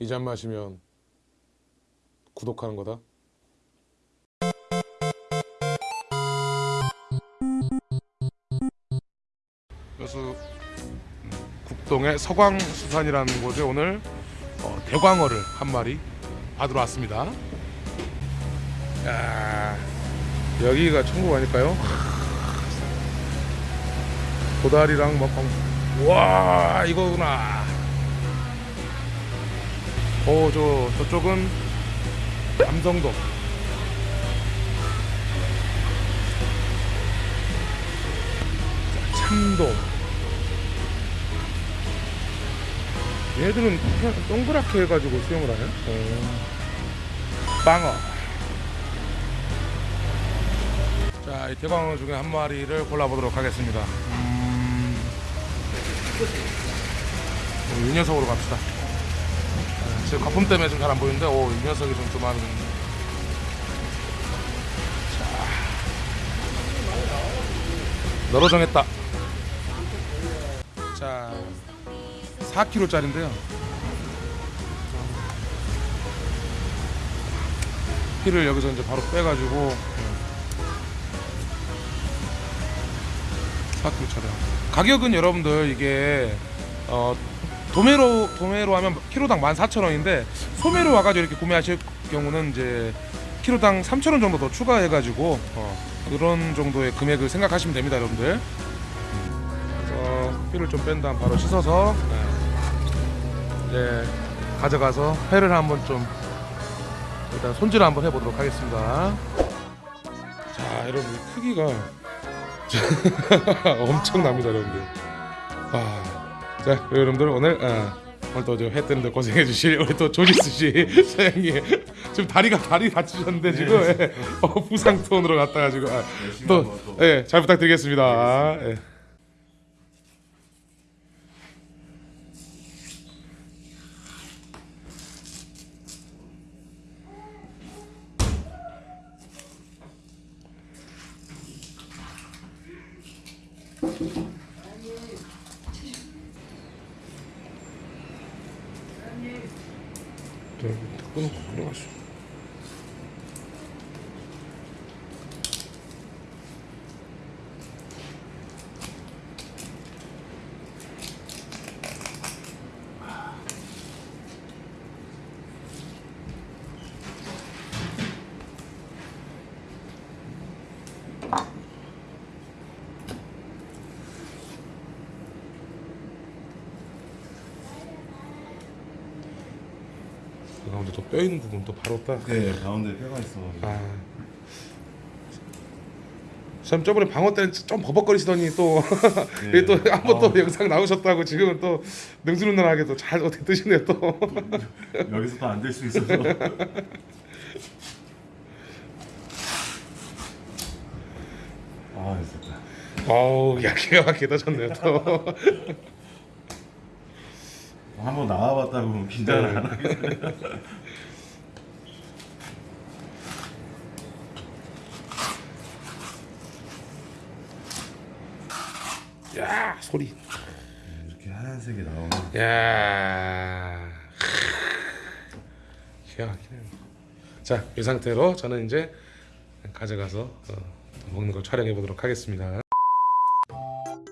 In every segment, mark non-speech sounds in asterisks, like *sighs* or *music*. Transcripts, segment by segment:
이 잔 마시면 구독하는 거다. 음, 국동의 서광수산이라는 곳에 오늘 어, 대광어를 한 마리 받으러 왔습니다. 야, 여기가 천국 아닐까요? *laughs* 도다리랑 뭐 광- 와 이거구나. 어, 저 저쪽은. 자, 참돔. 얘들은 동그랗게 해가지고 수영을 하네. 어. 빵어. 자, 이 대광어 중에 한 마리를 골라보도록 하겠습니다. 음... 이 녀석으로 갑시다. 지금 거품 때문에 좀 잘 안 보이는데 오, 이 녀석이 좀좀 많은 자. 너로 정했다. 자 4kg짜리인데요. 피를 여기서 이제 바로 빼가지고 4kg짜리 가격은 여러분들 이게 어 도매로 도매로 하면 키로당 14,000원인데 소매로 와가지고 이렇게 구매하실 경우는 이제 키로당 3,000원 정도 더 추가해가지고 어, 그런 정도의 금액을 생각하시면 됩니다, 여러분들. 그래서 피를 좀 뺀 다음 바로 씻어서 네, 이제 가져가서 회를 한번 좀 일단 손질을 한번 해보도록 하겠습니다. 자, 여러분 이 크기가 *laughs* 엄청납니다, 여러분들. 아. 자 여러분들 오늘 어, 오늘 또회 뜨는데 고생해 주실 우리 또 조지스 씨 *laughs* 사장님. 지금 다리가 다리 다치셨는데 지금 예, 어, 부상톤으로 갔다 가 지고 아, 또예잘 부탁드리겠습니다. 예. 네, 끊어 끊어가시오. 그 가운데 또 뼈 있는 부분 또 바로 딱. 네 가운데 뼈가 있어. 아. 참 저번에 방어 때는 좀 버벅거리시더니 또 *laughs* 네. 또 한번 또 아. 영상 나오셨다고 지금은 또 능수능란하게 또 잘 어떻게 뜨시네요 또. *laughs* 여기서 또 안 될 수 있어서. *laughs* 아 됐다. 어우 야 기가 막히게 떠졌네요 또. 한번 나와봤다고 긴장을 안 하게. 야 소리. 이렇게 하얀색이 나오면 야. 기가 막히네요. 자, 이 상태로 저는 이제 가져가서 어, 먹는 걸 촬영해 보도록 하겠습니다.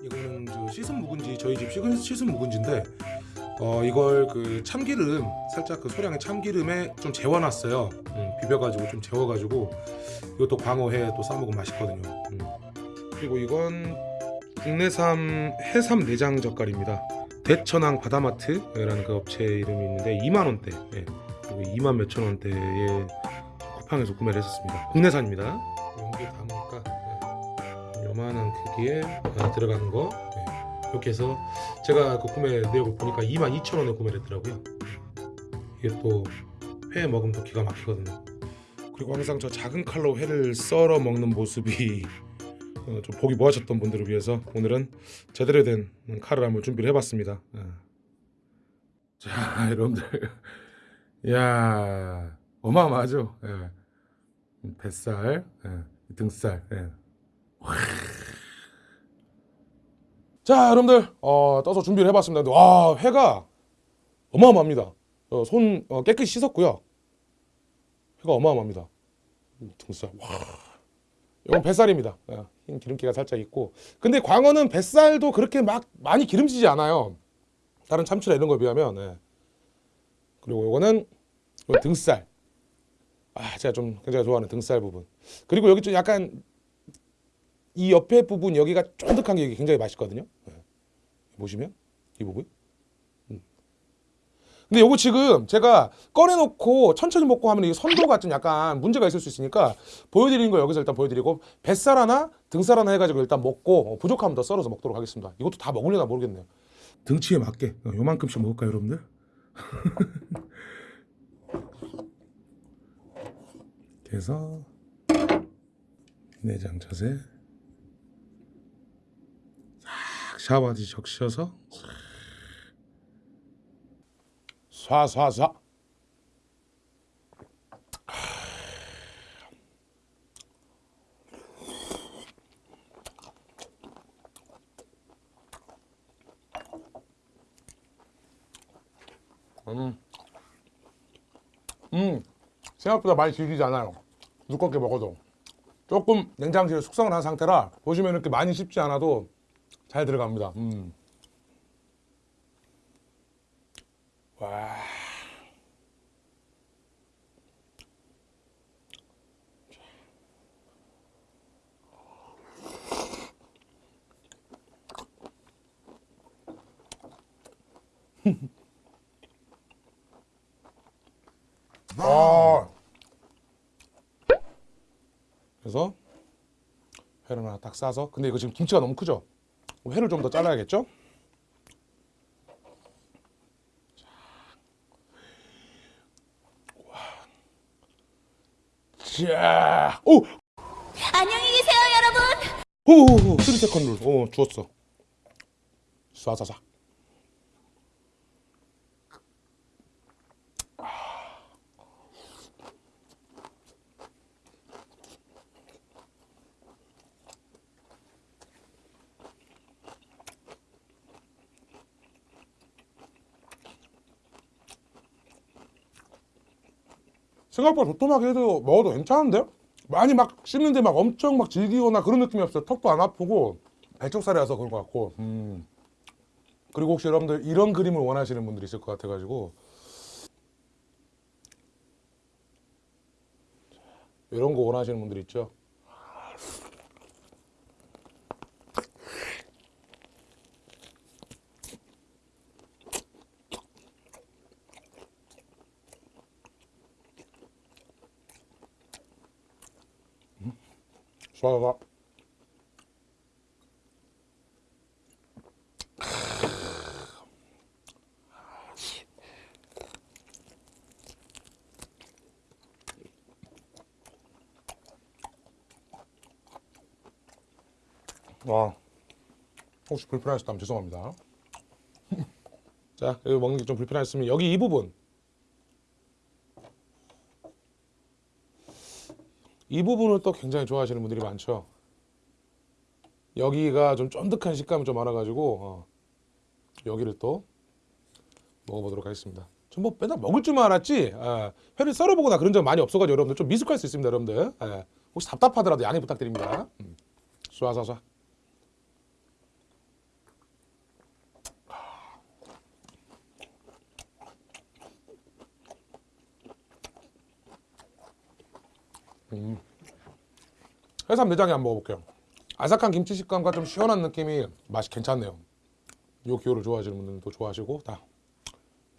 이거는 저 씻은 묵은지 저희 집 씻은, 씻은 묵은지인데 어 이걸 그 참기름 살짝 그 소량의 참기름에 좀 재워놨어요. 음, 비벼가지고 좀 재워가지고 이것도 광어회 또 싸먹으면 맛있거든요. 음. 그리고 이건 국내산 해삼 내장 젓갈입니다. 대천항 바다마트라는 그 업체 이름이 있는데 2만 원대, 예. 그리고 2만 몇천 원대에 쿠팡에서 구매를 했었습니다. 국내산입니다. 용기에 담으니까 예. 요만한 크기에 아, 들어가는 거 예. 이렇게 해서 제가 그 구매 내역을 보니까 2만 2천 원에 구매를 했더라고요. 이게 또 회 먹으면 또 기가 막히거든요. 그리고 항상 저 작은 칼로 회를 썰어 먹는 모습이 어, 좀 보기 모하셨던 분들을 위해서 오늘은 제대로 된 칼을 한번 준비를 해봤습니다. 어. 자, *laughs* 여러분들, 야 어마어마하죠. 예. 뱃살, 예. 등살. 예. 자, 여러분들, 어, 떠서 준비를 해봤습니다. 와, 회가 어마어마합니다. 어, 손 어, 깨끗이 씻었고요. 회가 어마어마합니다. 음, 등살 와. 이건 뱃살입니다. 예, 흰 기름기가 살짝 있고. 근데 광어는 뱃살도 그렇게 막 많이 기름지지 않아요. 다른 참치나 이런 거에 비하면. 예. 그리고 요거는 요 등살. 아, 제가 좀 굉장히 좋아하는 등살 부분. 그리고 여기 좀 약간 이 옆에 부분 여기가 쫀득한 게 굉장히 맛있거든요. 예. 보시면 이 부분. 음. 근데 요거 지금 제가 꺼내놓고 천천히 먹고 하면 이 선도가 좀 약간 문제가 있을 수 있으니까 보여드리는 거 여기서 일단 보여드리고 뱃살 하나 등살 하나 해가지고 일단 먹고 어, 부족하면 더 썰어서 먹도록 하겠습니다. 이것도 다 먹으려나 모르겠네요. 등치에 맞게 어, 요만큼씩 먹을까요 여러분들? *laughs* 해서 내장 자세 싹 샤워하듯이 적셔서 쏴쏴쏴 음. 음. 생각보다 많이 질기지 않아요. 두껍게 먹어도. 조금 냉장실에 숙성을 한 상태라 보시면 이렇게 많이 씹지 않아도 잘 들어갑니다. 음. 와. 아. 그래서 회를 하나 딱 싸서 근데 이거 지금 김치가 너무 크죠? 회를 좀 더 잘라야겠죠? 자, 오, 안녕히 계세요, 여러분. 오, 오, 3세컨 룰, 오, 주웠어. 쏴쏴쏴. 생각보다 도톰하게 해도 먹어도 괜찮은데요? 많이 막 씹는데 막 엄청 막 질기거나 그런 느낌이 없어요. 턱도 안 아프고 배쪽살이라서 그런 것 같고. 음. 그리고 혹시 여러분들 이런 그림을 원하시는 분들이 있을 것 같아가지고 이런 거 원하시는 분들 있죠? 쏴봐. *sighs* 와, 혹시 불편하셨다면 죄송합니다. *laughs* 자, 여기 먹는 게 좀 불편하셨으면 여기 이 부분 이 부분을 또 굉장히 좋아하시는 분들이 많죠. 여기가 좀 쫀득한 식감이 좀 많아가지고 어, 여기를 또 먹어보도록 하겠습니다. 전뭐 맨날 먹을 줄만 알았지 아, 회를 썰어보거나 그런 적 많이 없어가지고 여러분들 좀 미숙할 수 있습니다, 여러분들. 예, 혹시 답답하더라도 양해 부탁드립니다. 음. 쏴쏴 쏴. 해삼 내장에 한번 먹어볼게요. 아삭한 김치 식감과 좀 시원한 느낌이 맛이 괜찮네요. 요 기호를 좋아하시는 분들도 좋아하시고 다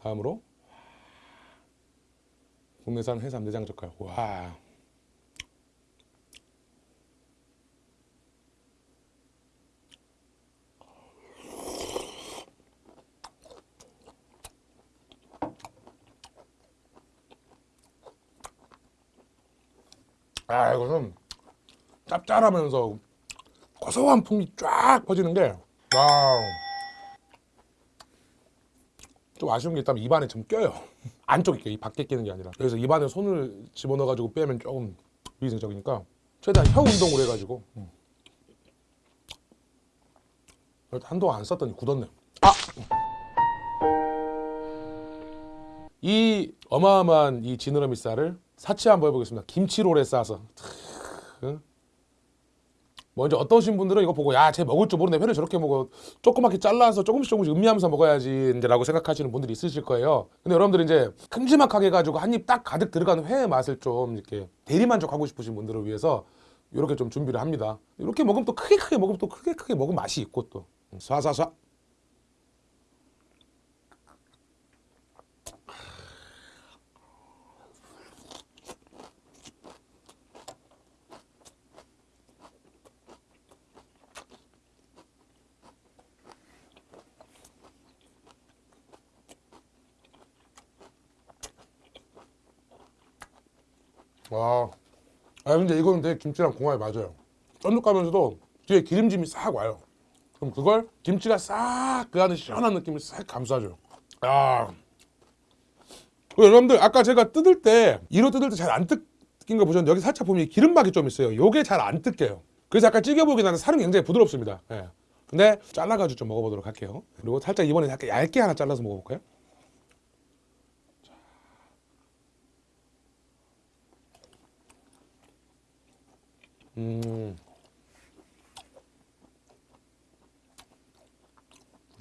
다음으로 국내산 해삼 내장 젓갈. 와. 아 이거는 짭짤하면서 고소한 풍이 쫙 퍼지는 게 wow. 좀 아쉬운 게 있다면 입안에 좀 껴요. *laughs* 안쪽에 껴, 이 밖에 끼는 게 아니라. 그래서 입안에 손을 집어넣어가지고 빼면 조금 위생적이니까 최대한 혀 운동을 해가지고. 음. 한동안 안 썼더니 굳었네. 아! 이 어마어마한 이 지느러미 쌀을 사치 한번 해보겠습니다. 김치롤에 싸서. 응? 먼저 어떠신 분들은 이거 보고 야 쟤 먹을 줄 모르네 회를 저렇게 먹어 조그맣게 잘라서 조금씩 조금씩 음미하면서 먹어야지 이제라고 생각하시는 분들이 있으실 거예요. 근데 여러분들 이제 큼지막하게 해가지고 한 입 딱 가득 들어가는 회의 맛을 좀 이렇게 대리만족하고 싶으신 분들을 위해서 이렇게 좀 준비를 합니다. 이렇게 먹으면 또 크게 크게 먹으면 또 크게 크게 먹으면 맛이 있고 또 쏴쏴쏴. 와. 아 근데 이거는 되게 김치랑 궁합이 맞아요. 쫀득하면서도 뒤에 기름짐이 싹 와요. 그럼 그걸 김치가 싹 그 안에 시원한 느낌을 싹 감싸줘. 아. 그리고 여러분들 아까 제가 뜯을 때 이로 뜯을 때 잘 안 뜯긴 거 보셨는데 여기 살짝 보면 기름막이 좀 있어요. 요게 잘 안 뜯겨요. 그래서 약간 찌겨보긴 하는 살은 굉장히 부드럽습니다. 예. 근데 잘라가지고 좀 먹어보도록 할게요. 그리고 살짝 이번에 약간 얇게 하나 잘라서 먹어볼까요? 음.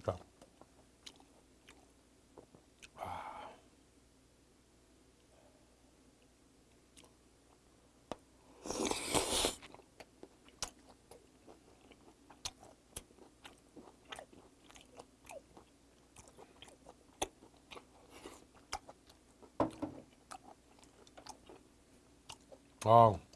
자. 아. 아.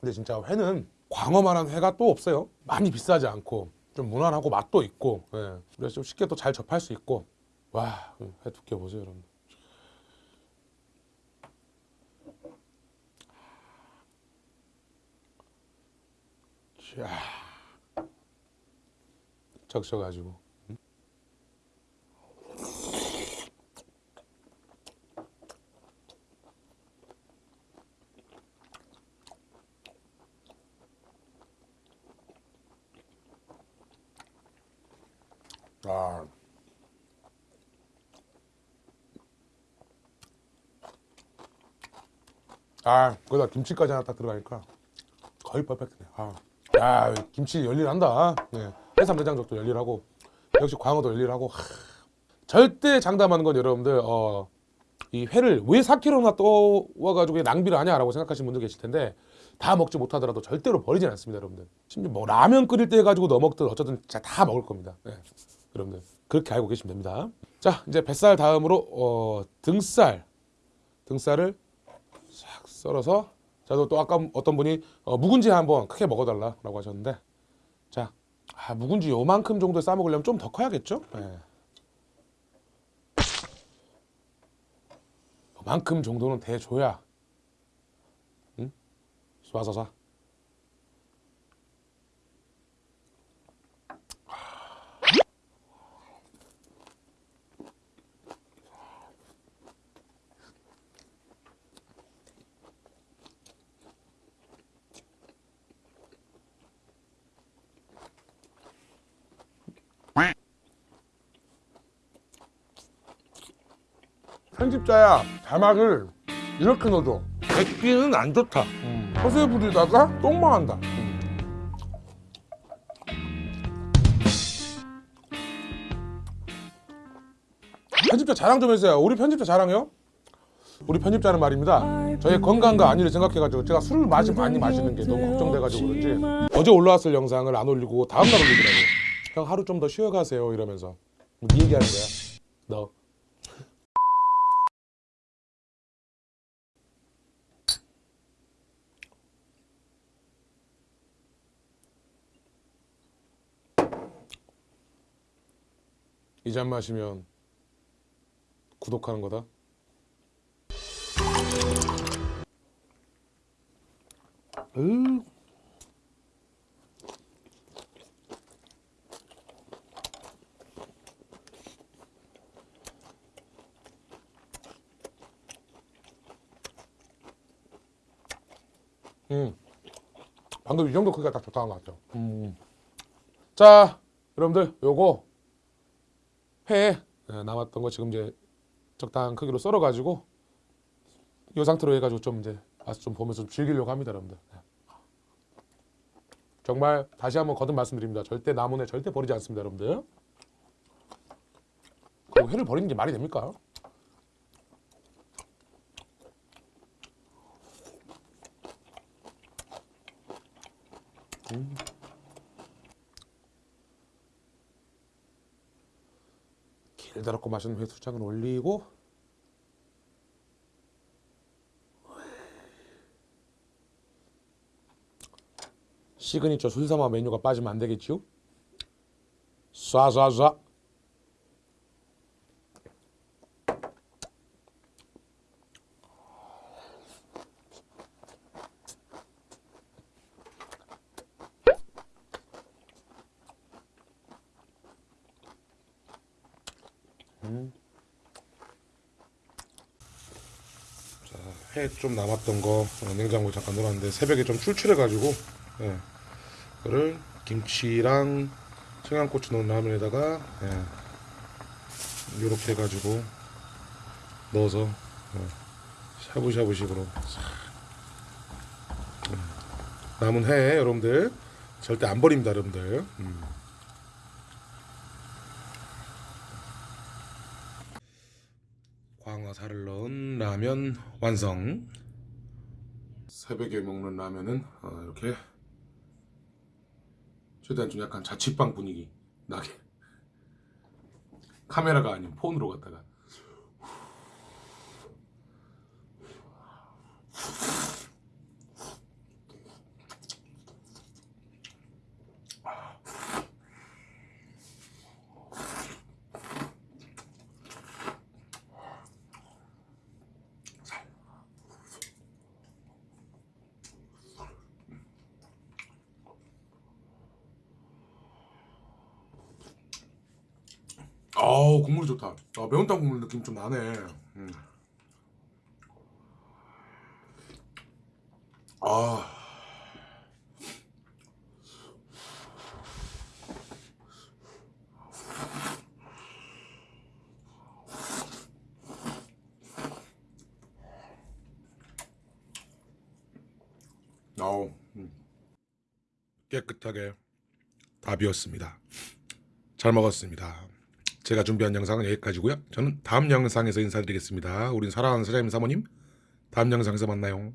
근데 진짜 회는 광어만한 회가 또 없어요. 많이 비싸지 않고 좀 무난하고 맛도 있고 예. 그래서 좀 쉽게 또 잘 접할 수 있고 와 회 두께 보세요 여러분. 자 적셔가지고 아. 아, 거기다 김치까지 하나 딱 들어가니까 거의 퍼펙트네. 아, 야, 김치 열일한다. 네. 해삼 내장적도 열일하고 역시 광어도 열일하고. 하. 절대 장담하는 건 여러분들 어, 이 회를 왜 4kg나 떠와가지고 낭비를 하냐라고 생각하시는 분들 계실 텐데 다 먹지 못하더라도 절대로 버리진 않습니다, 여러분들. 심지어 뭐 라면 끓일 때 해가지고 넣어 먹든 어쩌든 진짜 다 먹을 겁니다. 네. 여러분들 그렇게 알고 계시면 됩니다. 자 이제 뱃살 다음으로 어, 등살 등살을 싹 썰어서 자또 또 아까 어떤 분이 어, 묵은지 한번 크게 먹어달라 라고 하셨는데 자 아, 묵은지 요만큼 정도 싸 먹으려면 좀 더 커야겠죠? 네. 요만큼 정도는 대줘야 응? 쏴서서 편집자야. 자막을 이렇게 넣어줘 백기는 안 좋다. 허세 부리다가 똥망한다. 편집자 자랑 좀 해주세요. 우리 편집자 자랑요? 우리 편집자는 말입니다. 저의 건강과 안위를 생각해가지고 제가 술을 마시, 많이 마시는 게 너무 걱정돼가지고 그런지 어제 올라왔을 영상을 안 올리고 다음날 올리더라고 형 하루 좀 더 쉬어가세요 이러면서. 네 얘기하는 거야. 너 이 잔 마시면 구독하는 거다. 으. 음. 방금 이 정도 크기가 딱 적당한 것 같죠. 음. 자, 여러분들 요거 회 예, 남았던 거 지금 이제 적당한 크기로 썰어가지고 이 상태로 해가지고 좀 이제 맛을 좀 보면서 좀 즐기려고 합니다, 여러분들. 네. 정말 다시 한번 거듭 말씀드립니다. 절대 나무네 절대 버리지 않습니다, 여러분들. 그리고 회를 버리는 게 말이 됩니까? 음. 길다랗고 맛있는 회수장을 올리고 시그니처 술사마 메뉴가 빠지면 안 되겠지요? 쏴쏴쏴 회 좀 남았던 거 어, 냉장고에 잠깐 넣어놨는데 새벽에 좀 출출해가지고 예, 그거를 김치랑 청양고추 넣은 라면에다가 예, 이렇게 해가지고 넣어서 어, 샤브샤브식으로 싹. 음, 남은 회 여러분들 절대 안 버립니다 여러분들 음. 광어살을 넣은 라면 완성. 새벽에 먹는 라면은 어, 이렇게 최대한 좀 약간 자취방 분위기 나게 카메라가 아닌 폰으로 갖다가 국물이 좋다. 아, 매운탕 국물 느낌 좀 나네. 음. 아. 아우 음. 깨끗하게 다 비웠습니다. 잘 먹었습니다. 제가 준비한 영상은 여기까지고요. 저는 다음 영상에서 인사드리겠습니다. 우린 사랑하는 사장님 사모님 다음 영상에서 만나요.